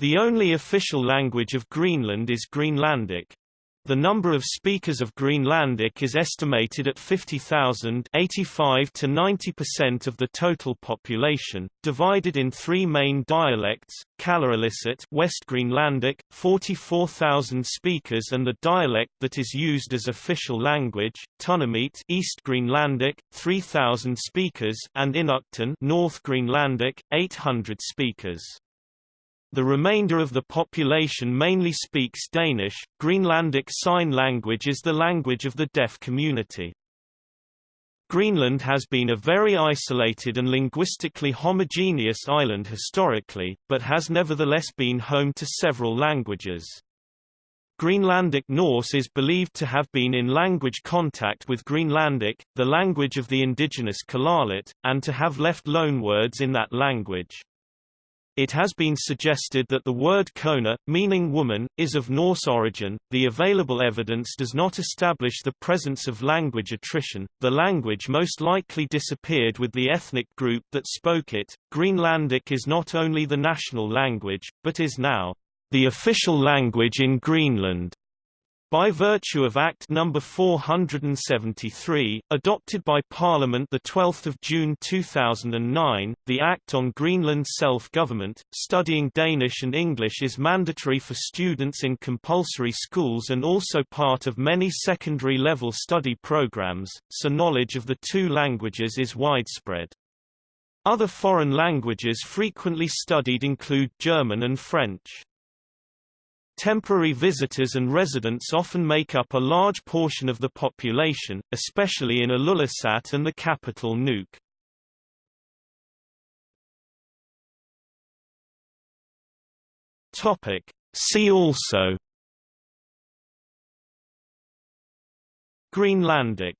The only official language of Greenland is Greenlandic. The number of speakers of Greenlandic is estimated at 50,000 85 to 90% of the total population, divided in three main dialects, Kalaallisut West Greenlandic, 44,000 speakers and the dialect that is used as official language, Tunumiit East Greenlandic, 3,000 speakers and Inuktitut North Greenlandic, 800 speakers. The remainder of the population mainly speaks Danish. Greenlandic Sign Language is the language of the deaf community. Greenland has been a very isolated and linguistically homogeneous island historically, but has nevertheless been home to several languages. Greenlandic Norse is believed to have been in language contact with Greenlandic, the language of the indigenous Kalaallit, and to have left loanwords in that language. It has been suggested that the word kona, meaning woman, is of Norse origin. The available evidence does not establish the presence of language attrition. The language most likely disappeared with the ethnic group that spoke it. Greenlandic is not only the national language, but is now the official language in Greenland. By virtue of Act No. 473, adopted by Parliament 12 June 2009, the Act on Greenland Self-Government, studying Danish and English is mandatory for students in compulsory schools and also part of many secondary-level study programs, so knowledge of the two languages is widespread. Other foreign languages frequently studied include German and French. Temporary visitors and residents often make up a large portion of the population, especially in Ilulissat and the capital Nuuk. Topic. See also Greenlandic